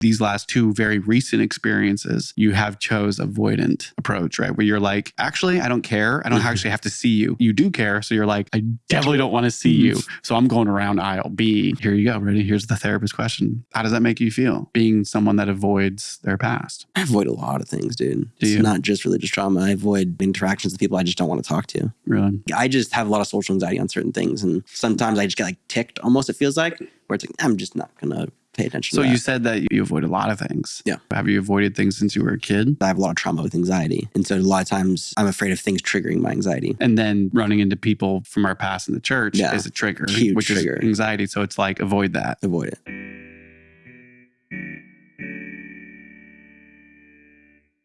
these last two very recent experiences, you have chose avoidant approach, right? Where you're like, actually, I don't care. I don't mm-hmm. actually have to see you. You do care. So you're like, I definitely don't want to see mm-hmm. you. So I'm going around aisle B. Here you go. Ready? Here's the therapist question. How does that make you feel? Being someone that avoids their past. I avoid a lot of things, dude. Do it's you? not just religious trauma. I avoid interactions with people I just don't want to talk to. Really? I just have a lot of social anxiety on certain things. And sometimes I just get like ticked almost, it feels like, where it's like, I'm just not going to pay attention So you said that you avoid a lot of things. Yeah. Have you avoided things since you were a kid? I have a lot of trauma with anxiety. And so a lot of times I'm afraid of things triggering my anxiety. And then running into people from our past in the church Yeah. is a trigger, Huge which trigger. is anxiety. So it's like avoid that. Avoid it.